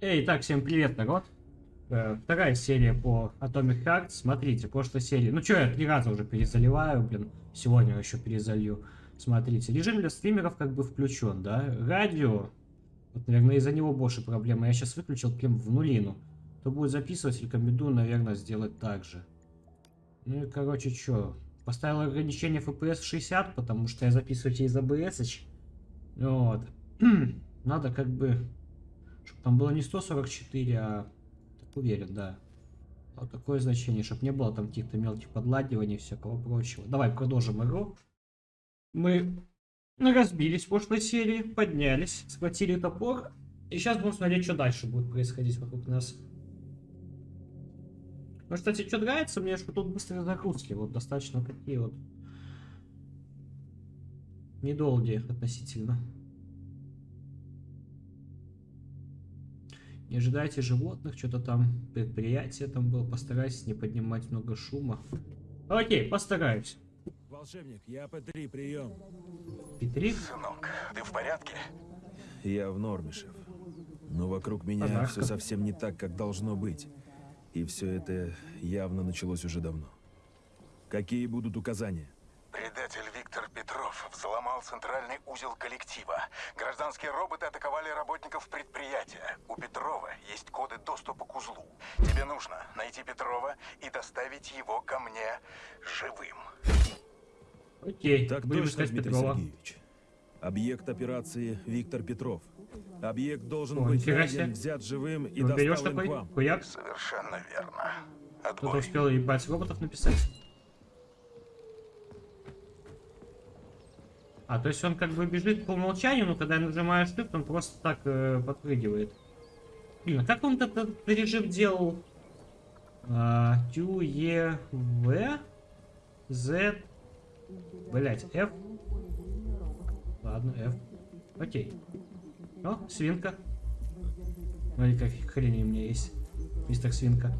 Эй, так, всем привет, народ. Э, вторая серия по Atomic Heart. Смотрите, прошлой серии... Ну что, я три раза уже перезаливаю, блин. Сегодня еще перезалью. Смотрите, режим для стримеров как бы включен, да? Радио. Вот, наверное, из-за него больше проблемы. Я сейчас выключил прям в нулину. Кто будет записывать, рекомендую, наверное, сделать так же. Ну и, короче, что? Поставил ограничение FPS 60, потому что я записываю через ABS. Вот. Надо как бы чтобы там было не 144, а... Так уверен, да. Вот такое значение, чтобы не было там каких-то мелких подладиваний и всякого прочего. Давай продолжим игру. Мы разбились в прошлой серии, поднялись, схватили топор. И сейчас будем смотреть, что дальше будет происходить вокруг нас. Ну, кстати, что нравится мне, что тут быстрые загрузки. Вот достаточно такие вот недолгие относительно. Не ожидайте животных, что-то там предприятие там было. Постарайтесь не поднимать много шума. Окей, постараюсь. Волшебник, я П-3, прием. П-3? Сынок, ты в порядке? Я в норме, шеф. Но вокруг меня Подарка. все совсем не так, как должно быть. И все это явно началось уже давно. Какие будут указания? Предатель центральный узел коллектива. Гражданские роботы атаковали работников предприятия. У Петрова есть коды доступа к узлу. Тебе нужно найти Петрова и доставить его ко мне живым. Окей, Так будем точно, искать Дмитрий Петрова. Сергеевич. Объект операции Виктор Петров. Объект должен О, быть найден, взят живым и Ну, доставлен к вам. хуяк. Совершенно верно. Кто-то успел ебать роботов написать. А, то есть он как бы бежит по умолчанию, но когда я нажимаю shift, он просто так э, подпрыгивает. Блин, а как он этот режим делал? А, Q, E, V, Z, блять, F. Ладно, F. Окей. О, свинка. Смотри, как хрень у меня есть. Мистер Свинка.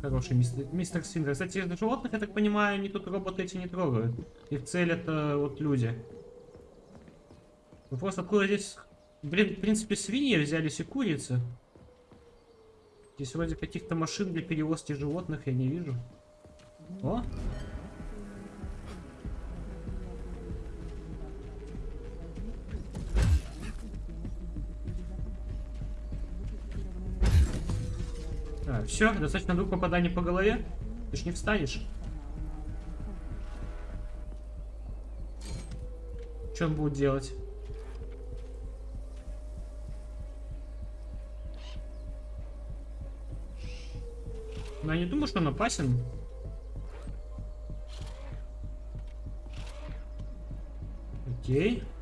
Хороший мистер, мистер Свинка. Кстати, животных, я так понимаю, они тут роботы эти не трогают. Их цель это вот люди. Ну просто откуда здесь... Блин, в принципе, свиньи взялись и курицы. Здесь вроде каких-то машин для перевозки животных я не вижу. О! Все, достаточно двух попаданий по голове. Ты ж не встанешь. Что он будет делать? Ну, я не думаю, что он опасен. Окей. Ну,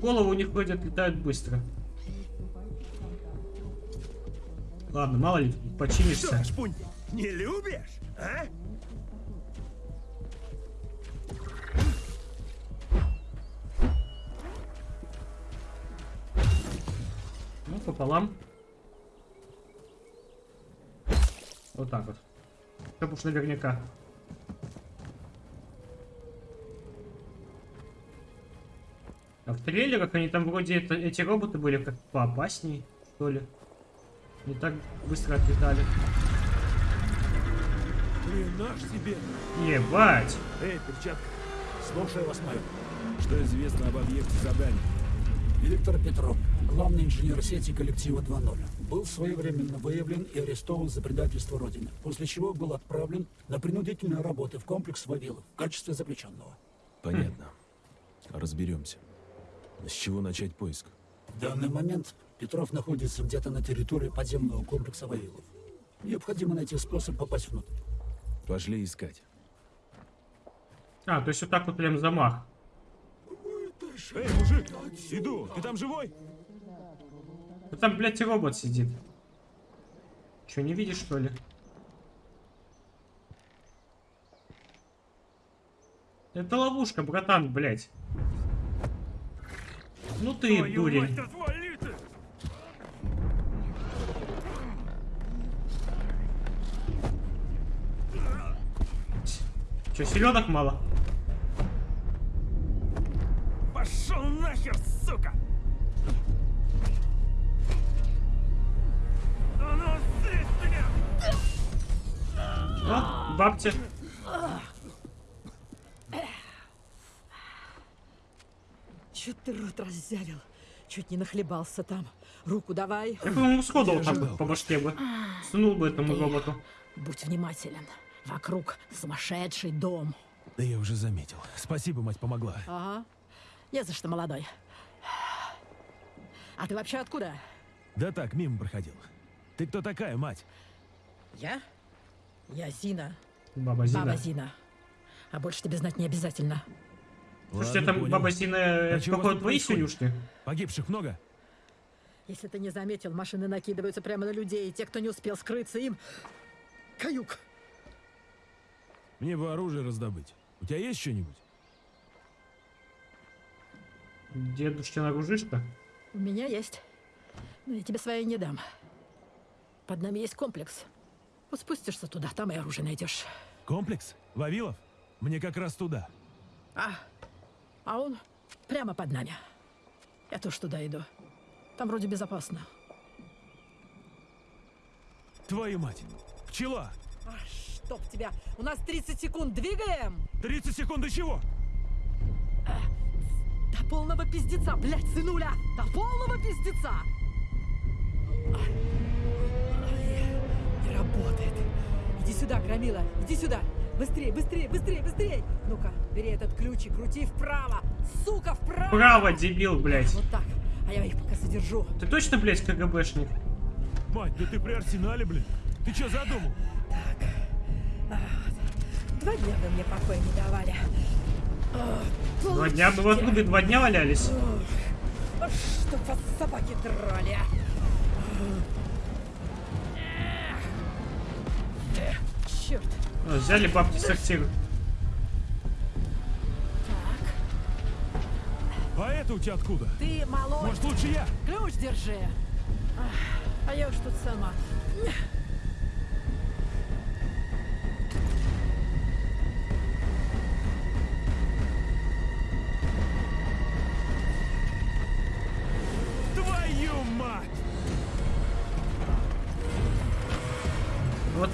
головы у них вроде отлетают быстро. Ладно, мало ли, починишься. шпунь, не любишь, а? Ну, пополам. Вот так вот. Чтоб уж наверняка. А в трейлерах они там вроде это, эти роботы были как поопаснее, что ли. Не так быстро отлетали. Наш себе. Ебать! Эй, перчатка, Слушаю вас, майор. что известно об объекте задания? Виктор Петров, главный инженер сети коллектива 2.0, был своевременно выявлен и арестован за предательство Родины, после чего был отправлен на принудительные работы в комплекс Вавилов в качестве заключенного. Понятно. Разберемся. С чего начать поиск? В данный момент Петров находится где-то на территории подземного комплекса Вавилов. Необходимо найти способ попасть внутрь. Пошли искать. А, то есть вот так вот прям замах. Эй, мужик, иду, ты там живой? Ну там, блядь, и робот сидит. Че, не видишь, что ли? Это ловушка, братан, блядь. Ну ты, дурень. Че, селедок мало? Пошел нахер, сука! Ну, слезь меня! Чё ты рот раззявил? Чуть не нахлебался там. Руку давай. Я, по-моему, сходу вот так вот по башке бы. Сунул бы этому роботу. Будь внимателен. Вокруг сумасшедший дом. Да я уже заметил. Спасибо, мать помогла. Ага. Не за что, молодой. А ты вообще откуда? Да так, мимо проходил. Ты кто такая, мать? Я? Я Зина. Баба Зина. Баба Зина. А больше тебе знать не обязательно. Слушайте, Ладно, это понял. баба это чего у вас походу твои синюшки? Погибших много? Если ты не заметил, машины накидываются прямо на людей, и те, кто не успел скрыться, им... Каюк. Мне бы оружие раздобыть. У тебя есть что-нибудь? Дедушки нагружишь-то? У меня есть. Но я тебе свои не дам. Под нами есть комплекс. Вот спустишься туда, там и оружие найдешь. Комплекс? Вавилов? Мне как раз туда. А, а он прямо под нами. Я тоже туда иду. Там вроде безопасно. Твою мать! Пчела! А, чтоб тебя! У нас 30 секунд, двигаем! 30 секунд до чего? До полного пиздеца, блядь, сынуля! До полного пиздеца! Ай, ай, Не работает. Иди сюда, Громила, иди сюда! Быстрее, быстрее, быстрее, быстрее! Ну-ка, бери этот ключ и крути вправо! Сука, вправо! Право, дебил, блядь. Вот так. А я их пока содержу. Ты точно, блядь, КГБшник? Мать, да ты при арсенале, блин. Ты что задумал? Два дня вы мне покоя не давали. А, Два дня мы в отрубе два дня валялись. А Чтоб вас собаки драли. а. Взяли бабки сортир. Так, А это у тебя откуда? ты малой. Может, лучше я? Ключ держи. А я уж тут сама.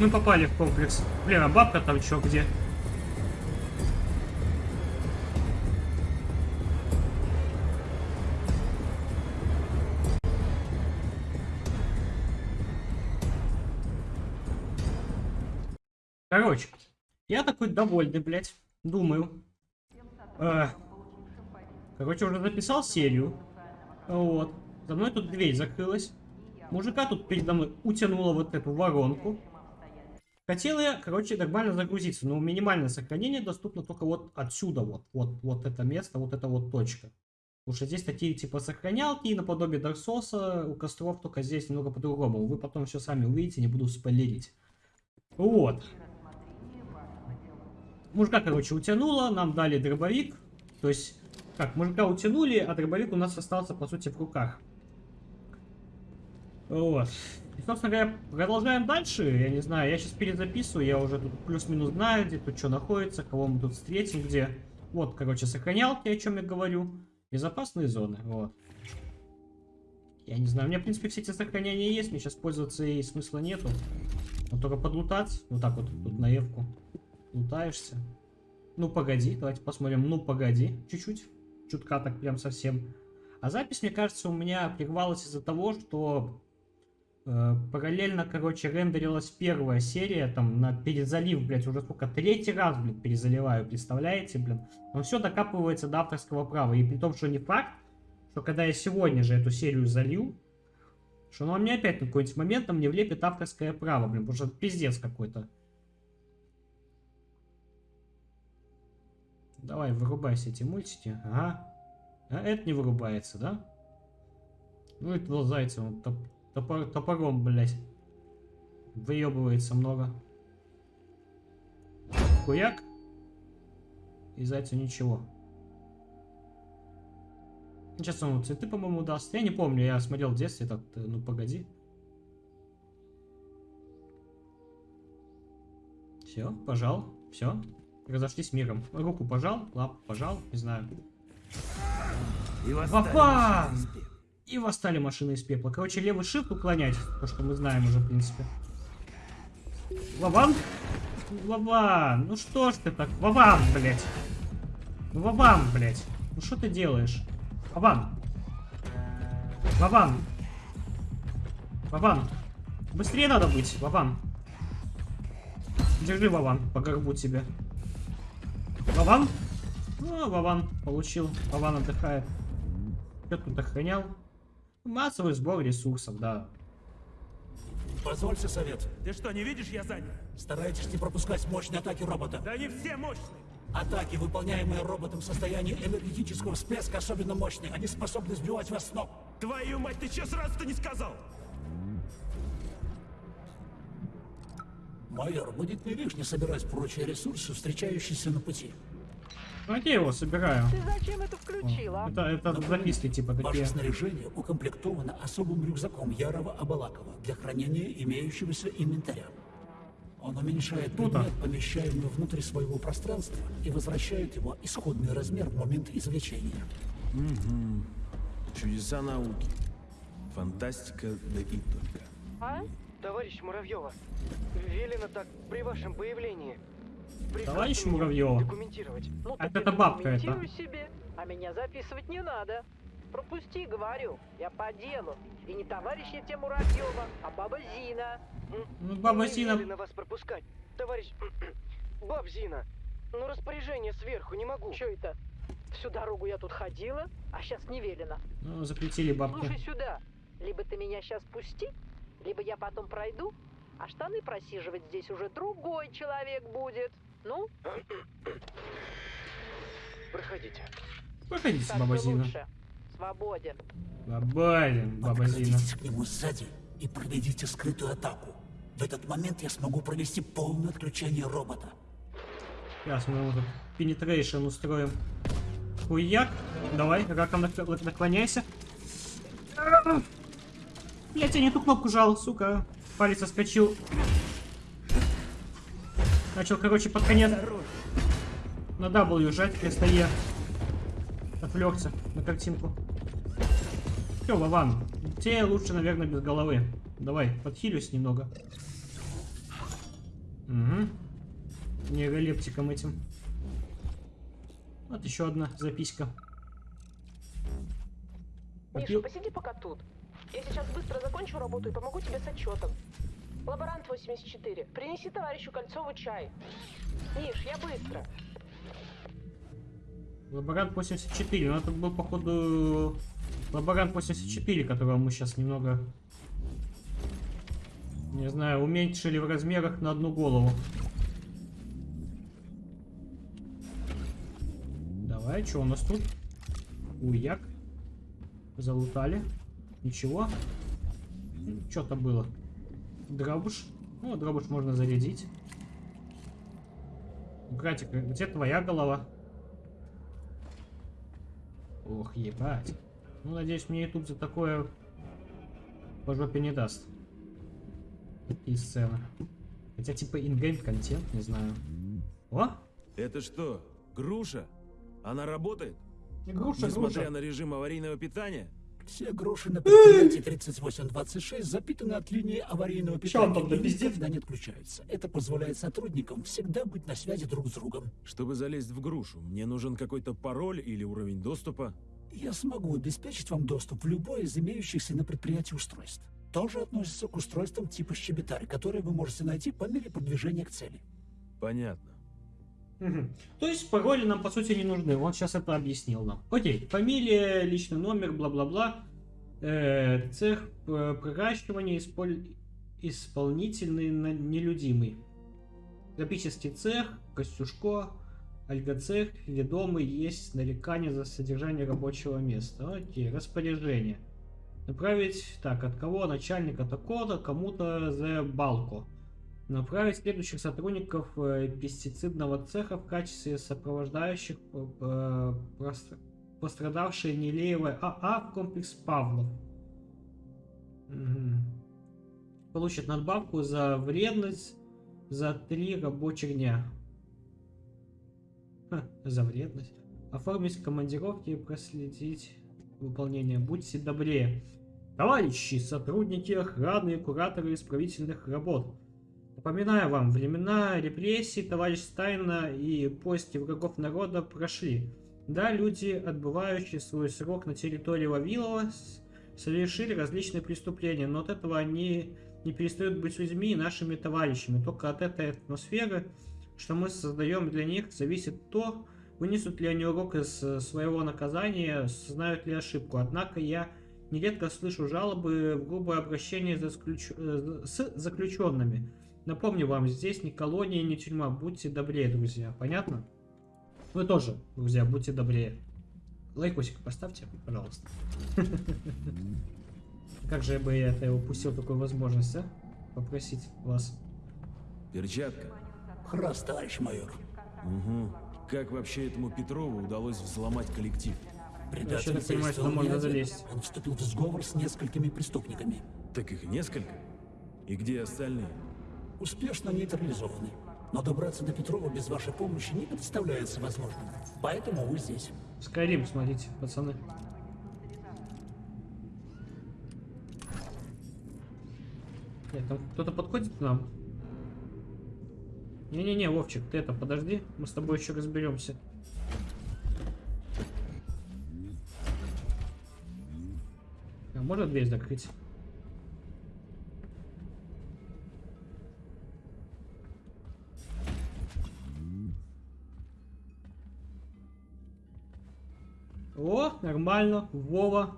Мы попали в комплекс. Блин, а бабка там чё, где? Короче, я такой довольный, блядь. Думаю. Э, короче, уже записал серию. Вот. За мной тут дверь закрылась. Мужика тут передо мной утянуло вот эту воронку. Хотел я, короче, нормально загрузиться, но минимальное сохранение доступно только вот отсюда, вот, вот, вот это место, вот эта вот точка. Потому что здесь такие типа сохранялки, наподобие Дарсоса, у костров только здесь немного по-другому. Вы потом все сами увидите, не буду спойлерить. Вот. Мужика, короче, утянуло, нам дали дробовик. То есть, как, мужика утянули, а дробовик у нас остался, по сути, в руках. Вот. И, собственно говоря, продолжаем дальше. Я не знаю, я сейчас перезаписываю, я уже тут плюс-минус знаю, где тут что находится, кого мы тут встретим, где. Вот, короче, сохранялки, о чем я говорю. Безопасные зоны, вот. Я не знаю, у меня, в принципе, все эти сохранения есть, мне сейчас пользоваться и смысла нету. Вот только подлутать, вот так вот, тут на Евку. Лутаешься. Ну, погоди, давайте посмотрим. Ну, погоди, чуть-чуть. Чутка так прям совсем. А запись, мне кажется, у меня прервалась из-за того, что параллельно, короче, рендерилась первая серия, там, на перезалив, блядь, уже сколько, третий раз, блядь, перезаливаю, представляете, блин? Но все докапывается до авторского права, и при том, что не факт, что когда я сегодня же эту серию залью, что она мне опять на какой-нибудь момент там не влепит авторское право, блин, потому что это пиздец какой-то. Давай, вырубайся эти мультики. Ага. А это не вырубается, да? Ну, этого зайца, он топ топор топором, блядь. Выебывается много. Хуяк. И зайцу ничего. Сейчас он цветы, по-моему, даст. Я не помню, я смотрел в детстве этот, э, ну погоди. Все, пожал, все. Разошлись миром. Руку пожал, лапу пожал, не знаю. Папа! И восстали машины из пепла. Короче, левый shift уклонять, то, что мы знаем уже, в принципе. Вован? Вован, ну что ж ты так? Вован, блядь. Ну, Вован, блядь. Ну что ты делаешь? Вован. Вован. Вован. Быстрее надо быть, Вован. Держи, Вован, по горбу тебе. Вован? Ну, Вован получил. Вован отдыхает. Что тут охранял? Массовый сбор ресурсов, да. Позвольте совет. Ты что, не видишь, я занят? Старайтесь не пропускать мощные атаки робота. Да они все мощные. Атаки, выполняемые роботом в состоянии энергетического всплеска, особенно мощные. Они способны сбивать вас с ног. Твою мать, ты че сразу-то не сказал? Майор, будет не лишне собирать прочие ресурсы, встречающиеся на пути. Ну, я его собираю. Ты зачем это включила? Это, это записки типа Ваше такие. снаряжение укомплектовано особым рюкзаком Ярова Абалакова для хранения имеющегося инвентаря. Он уменьшает Круто. предмет, помещаемый внутрь своего пространства, и возвращает его исходный размер в момент извлечения. Чудеса науки. Фантастика, да и только. А? Товарищ Муравьева, велено так при вашем появлении. Товарищ меня Муравьева? Документировать. Ну, так это бабка это. себе, а меня записывать не надо. Пропусти, говорю, я по делу. И не товарищ я тебе Муравьева, а баба Зина. Ну, баба Зина... велено вас пропускать. Товарищ... Баб Зина, ну распоряжение сверху не могу. Че это? Всю дорогу я тут ходила, а сейчас не велено. Ну, запретили бабки. Слушай сюда, либо ты меня сейчас пусти, либо я потом пройду, а штаны просиживать здесь уже другой человек будет. Ну, Проходите. Проходите, так баба Зина. лучше. Свободен. Баба, Зина. Подкрадитесь к нему сзади и проведите скрытую атаку. В этот момент я смогу провести полное отключение робота. Сейчас мы ему тут пенетрейшн устроим. Хуяк. Давай, раком нак- наклоняйся. Блять, я не ту кнопку жал, сука. Палец соскочил. Начал, короче, под конец на W жать вместо E. Отвлекся на картинку. Все, Вован, тебе лучше, наверное, без головы. Давай, подхилюсь немного. Угу. Нейролептиком этим. Вот еще одна записка. Миша, посиди пока тут. Я сейчас быстро закончу работу и помогу тебе с отчетом. Лаборант 84, принеси товарищу Кольцову чай. Миш, я быстро. Лаборант 84. Ну, это был, походу, лаборант 84, которого мы сейчас немного, не знаю, уменьшили в размерах на одну голову. Давай, что у нас тут? Уяк. Залутали. Ничего. Что-то было. Дробуш. Ну, дробуш можно зарядить. Братик, где твоя голова? Ох, ебать. Ну, надеюсь, мне YouTube за такое по жопе не даст. Такие сцены. Хотя, типа, ингейм контент, не знаю. О! Это что, груша? Она работает? Груша, Несмотря груша. на режим аварийного питания? Все груши на предприятии 3826 запитаны от линии аварийного питания там и никогда не отключаются. Это позволяет сотрудникам всегда быть на связи друг с другом. Чтобы залезть в грушу, мне нужен какой-то пароль или уровень доступа? Я смогу обеспечить вам доступ в любое из имеющихся на предприятии устройств. Тоже относится к устройствам типа щебетарь, которые вы можете найти по мере продвижения к цели. Понятно. То есть пароли нам по сути не нужны. Он сейчас это объяснил нам. Окей, фамилия, личный номер, бла-бла-бла. Э, цех э, проращивания, исполнительный, на- нелюдимый. Графический цех, Костюшко, Альгоцех, ведомый, есть нарекание за содержание рабочего места. Окей, распоряжение. Направить, так, от кого? Начальника такого-то, кому-то за балку. Направить следующих сотрудников э, пестицидного цеха в качестве сопровождающих э, пострадавшие Нелеевой АА в комплекс Павлов. Мгм. Получит надбавку за вредность за три рабочих дня. Ха, за вредность. Оформить командировки и проследить выполнения. Будьте добрее. Товарищи, сотрудники охраны и кураторы исправительных работ. Напоминаю вам, времена репрессий, товарищ Стайна и поиски врагов народа прошли. Да, люди, отбывающие свой срок на территории Вавилова, совершили различные преступления, но от этого они не перестают быть людьми и нашими товарищами. Только от этой атмосферы, что мы создаем для них, зависит то, вынесут ли они урок из э, своего наказания, знают ли ошибку. Однако я нередко слышу жалобы в грубое обращение э, с заключенными. Напомню вам, здесь не колония, не тюрьма. Будьте добрее, друзья. Понятно? Вы тоже, друзья, будьте добрее. Лайкосик поставьте, пожалуйста. Как же бы я это упустил такую возможность, а? Попросить вас. Перчатка. Храс, товарищ майор. Угу. Как вообще этому Петрову удалось взломать коллектив? Предатель понимаю, сюда можно залезть. Он вступил в сговор с несколькими преступниками. Так их несколько? И где остальные? Успешно нейтрализованы. Но добраться до Петрова без вашей помощи не представляется возможным. Поэтому вы здесь. Скайрим, смотрите, пацаны. Нет, там кто-то подходит к нам? Не-не-не, Вовчик, ты это, подожди, мы с тобой еще разберемся. А можно дверь закрыть? О, нормально. Вова.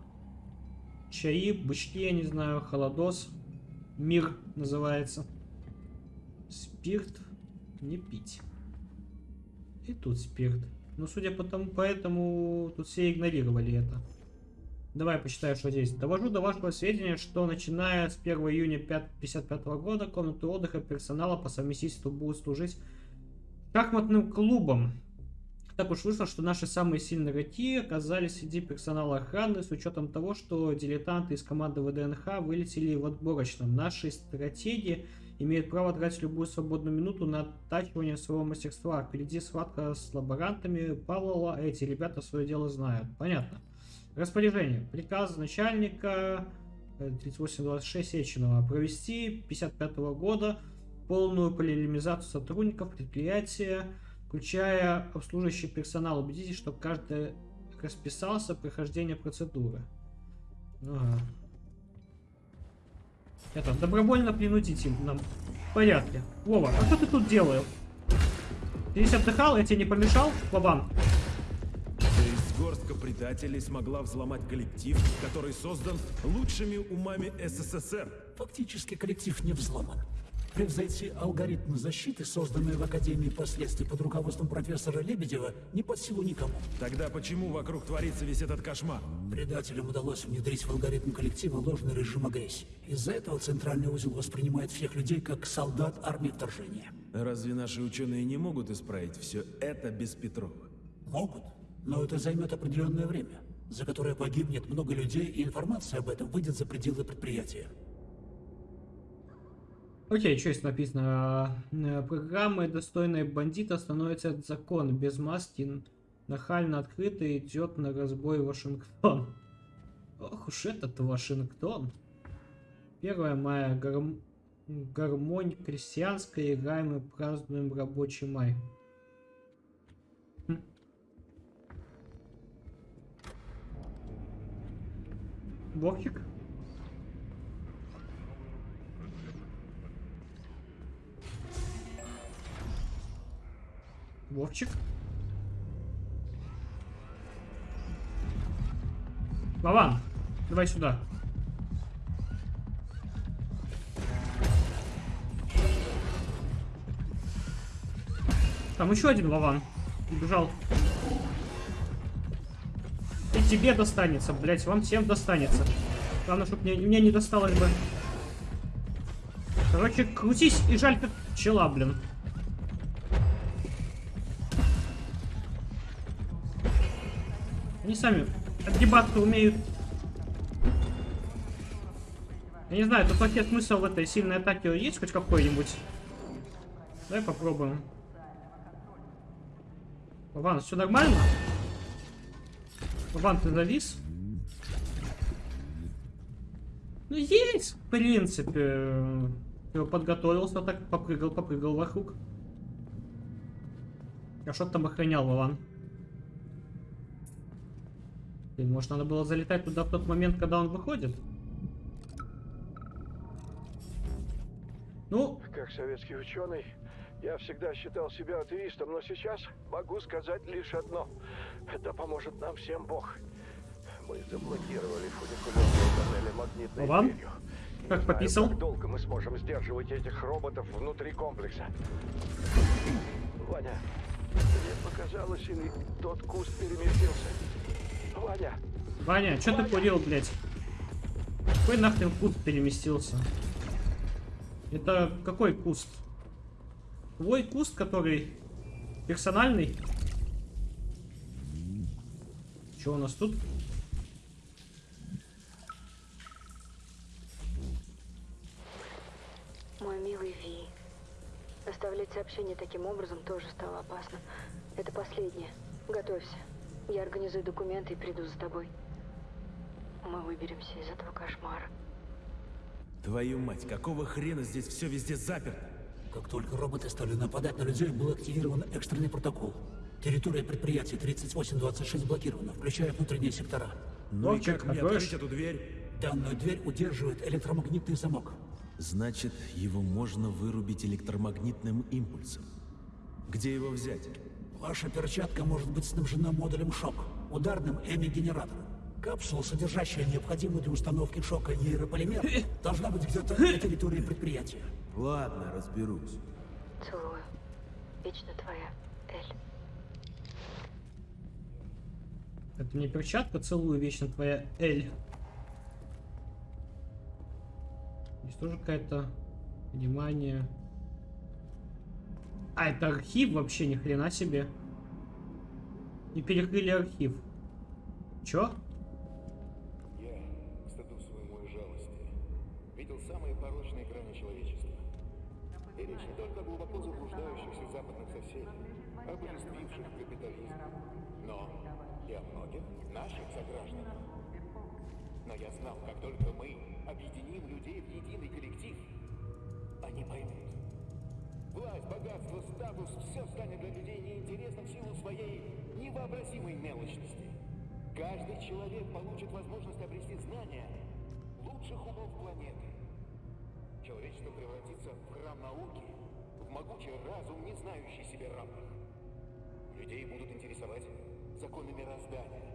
Чаи, бычки, я не знаю, холодос. Мир называется. Спирт не пить. И тут спирт. Ну, судя по тому, поэтому тут все игнорировали это. Давай почитаю, что здесь. Довожу до вашего сведения, что начиная с 1 июня 1955 года комнаты отдыха персонала по совместительству будут служить шахматным клубом. Так уж вышло, что наши самые сильные игроки оказались среди персонала охраны, с учетом того, что дилетанты из команды ВДНХ вылетели в отборочном. Наши стратеги имеют право тратить любую свободную минуту на оттачивание своего мастерства. Впереди схватка с лаборантами Павлова, эти ребята свое дело знают. Понятно. Распоряжение. Приказ начальника э, 3826 Сеченова провести 55 года полную полимеризацию сотрудников предприятия, включая обслуживающий персонал. Убедитесь, что каждый расписался в прохождении процедуры. Ага. Это, добровольно принудите нам. В порядке. Вова, а что ты тут делаешь? Ты здесь отдыхал? Я тебе не помешал, Вован? То есть горстка предателей смогла взломать коллектив, который создан лучшими умами СССР. Фактически коллектив не взломан. Превзойти алгоритмы защиты, созданные в Академии последствий под руководством профессора Лебедева, не под силу никому. Тогда почему вокруг творится весь этот кошмар? Предателям удалось внедрить в алгоритм коллектива ложный режим агрессии. Из-за этого центральный узел воспринимает всех людей как солдат армии вторжения. Разве наши ученые не могут исправить все это без Петрова? Могут, но это займет определенное время, за которое погибнет много людей, и информация об этом выйдет за пределы предприятия. Окей, что здесь написано? Э, Программы достойные бандита становятся от закона. Без маски нахально открыто идет на разбой Вашингтон. Ох уж этот Вашингтон. 1 мая. Гарм... Гармонь крестьянская. Играем и празднуем рабочий май. Хм. Вовчик? Вован, давай сюда. Там еще один Вован. Убежал. И тебе достанется, блять, вам всем достанется. Главное, чтобы мне, мне не досталось бы. Короче, крутись и жаль как пчела, блин. Они сами отгибаться умеют. Я не знаю, тут вообще смысл в этой сильной атаке есть хоть какой-нибудь? Давай попробуем. Вован, все нормально? Вован, ты завис? Ну, есть, в принципе. Я подготовился, так попрыгал, попрыгал вокруг. А что ты там охранял, Вован? Блин, может, надо было залетать туда в тот момент, когда он выходит? Ну, Как советский ученый, я всегда считал себя атеистом, но сейчас могу сказать лишь одно. Это поможет нам всем Бог. Мы заблокировали фуникулерные тоннели магнитной дверью. Не Как знаю, пописал? Как долго мы сможем сдерживать этих роботов внутри комплекса? Ваня, мне показалось, или тот куст переместился. Ваня, Ваня, что ты курил, блядь? Какой нахрен куст переместился? Это какой куст? Твой куст, который персональный? Что у нас тут? Мой милый Ви. Оставлять сообщение таким образом тоже стало опасно. Это последнее. Готовься. Я организую документы и приду за тобой. Мы выберемся из этого кошмара. Твою мать, какого хрена здесь все везде заперто? Как только роботы стали нападать на людей, был активирован экстренный протокол. Территория предприятия 3826 блокирована, включая внутренние сектора. Ну и как мне открыть эту дверь? Данную дверь удерживает электромагнитный замок. Значит, его можно вырубить электромагнитным импульсом. Где его взять? Ваша перчатка может быть снабжена модулем шок, ударным эми-генератором. Капсула, содержащая необходимую для установки шока нейрополимер, должна быть где-то на территории предприятия. Ладно, разберусь. Целую. Вечно твоя, Эль. Это не перчатка, целую вечно твоя Эль. Здесь тоже какая-то внимание. А, это архив вообще, ни хрена себе. И перекрыли архив. Чё? Я, к стыду своему и жалости, видел самые порочные грани человечества. И речь не только о глубоко заблуждающихся западных соседей, обожествивших капитализм, но и о многих наших согражданах. Но я знал, как только мы объединим людей в единый коллектив, они поймут. Власть, богатство, статус – все станет для людей неинтересным в силу своей невообразимой мелочности. Каждый человек получит возможность обрести знания лучших умов планеты. Человечество превратится в храм науки, в могучий разум, не знающий себе равных. Людей будут интересовать законы мироздания,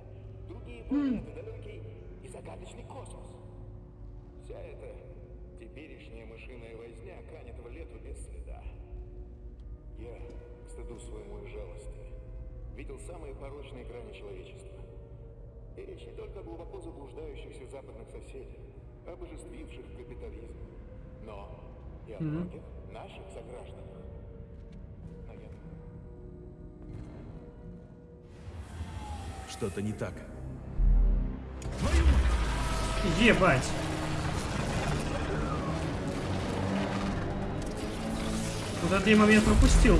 другие планеты, далекий и загадочный космос. Вся эта теперешняя мышиная возня канет в лету без следа. Я, к стыду своему и жалости, видел самые порочные грани человечества. И речь не только о глубоко заблуждающихся западных соседях, обожествивших капитализм, но и о многих наших согражданах. Наверное. Что-то не так. Ебать. Вот этот я момент пропустил.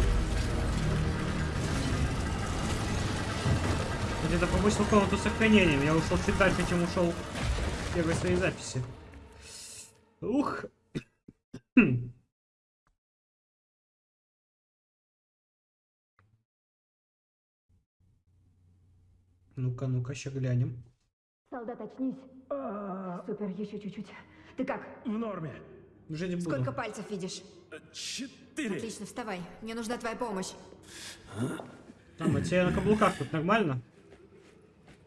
Где-то пропустил комнату с сохранением. Я ушел чуть дальше, чем ушел в первой своей записи. Ух. Ну-ка, ну-ка, ща глянем. Солдат, очнись. Супер, еще чуть-чуть. Ты как? В норме. Уже не буду. Сколько пальцев видишь? Четыре. Отлично, вставай. Мне нужна твоя помощь. Там, а тебе на каблуках тут нормально?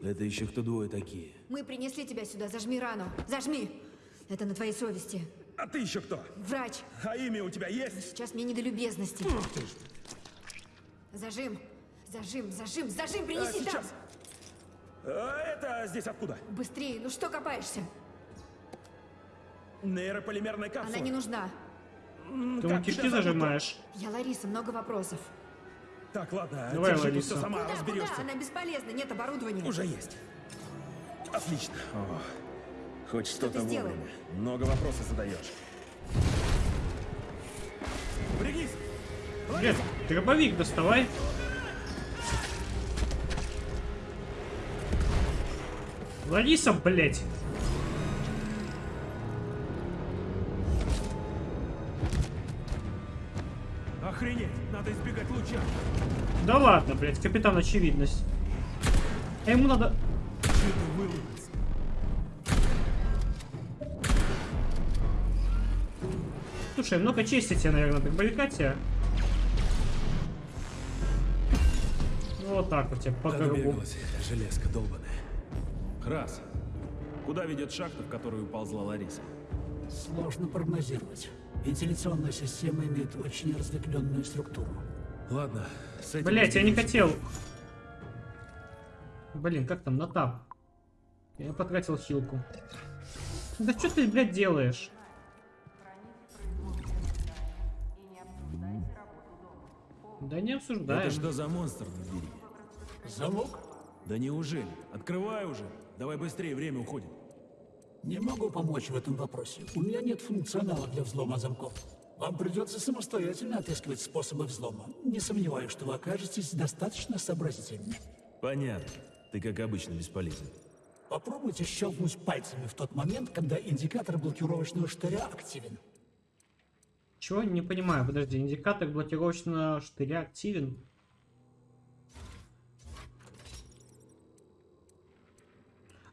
Это еще кто двое такие? Мы принесли тебя сюда. Зажми рану. Зажми. Это на твоей совести. А ты еще кто? Врач, А имя у тебя есть? сейчас мне не до любезности. Зажим. Зажим, зажим, зажим, принеси там. сейчас. А это здесь откуда? Быстрее, ну что копаешься? Нейрополимерная капсула. Она не нужна. Ты как кишки зажимаешь. Я Лариса, много вопросов. Так, ладно, Давай, держи, Лариса. все сама Куда, разберешься. куда? Она бесполезна, нет оборудования. Уже есть. Отлично. Хоть Что ты сделал? Много вопросов задаешь. Пригнись! Блин, дробовик доставай. Лариса, блядь. Надо избегать луча! Да ладно, блядь, капитан очевидность. А ему надо... Слушай, много чести тебе, наверное, так баликать Ну, вот так вот тебе по железка долбаная. Раз. Куда ведет шахта, в которую уползла Лариса? Сложно прогнозировать. Вентиляционная система имеет очень разветвленную структуру. Ладно, с этим... Блять, я не хотел. Блин, как там, на тап? Я потратил хилку. Да что ты, блядь, делаешь? Да не обсуждаем. Это что за монстр на двери? Замок? Да неужели? Открывай уже. Давай быстрее, время уходит. Не могу помочь в этом вопросе. У меня нет функционала для взлома замков. Вам придется самостоятельно отыскивать способы взлома. Не сомневаюсь, что вы окажетесь достаточно сообразительны. Понятно. Ты, как обычно, бесполезен. Попробуйте щелкнуть пальцами в тот момент, когда индикатор блокировочного штыря активен. Чего? Не понимаю. Подожди, индикатор блокировочного штыря активен.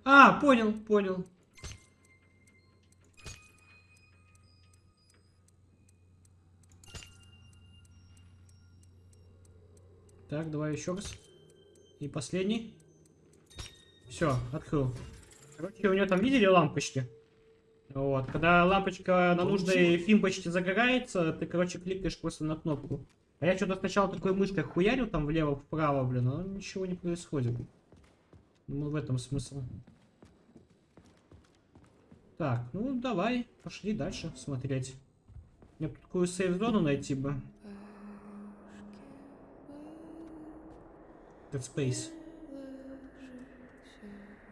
А, понял, понял. Так, давай еще раз. И последний. Все, открыл. Короче, у него там видели лампочки? Вот, когда лампочка на нужной фимпочке загорается, ты, короче, кликаешь просто на кнопку. А я что-то сначала такой мышкой хуярил там влево-вправо, блин, но ничего не происходит. Ну, в этом смысл. Так, ну давай, пошли дальше смотреть. Мне бы такую сейф-зону найти бы. Dead Space.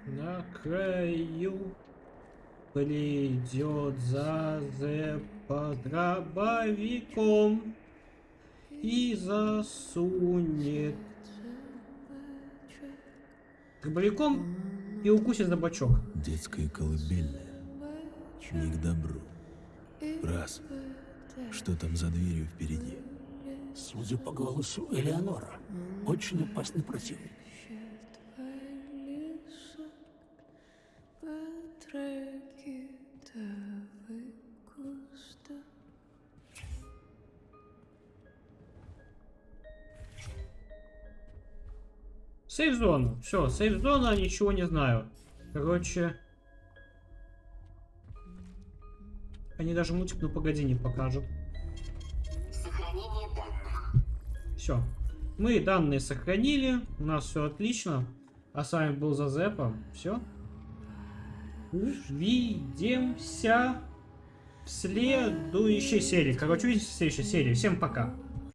На краю придет за зэпа дробовиком и засунет дробовиком и укусит за бочок. Детская колыбельная. Не к добру. Раз. Что там за дверью впереди? Судя по голосу Элеонора, очень опасный противник. Сейф-зона. Все, сейф-зона, ничего не знаю. Короче... Они даже мультик «Ну погоди» не покажут. Все. Мы данные сохранили. У нас все отлично. А с вами был Зазепа. Все. Увидимся в следующей серии. Короче, увидимся в следующей серии. Всем пока.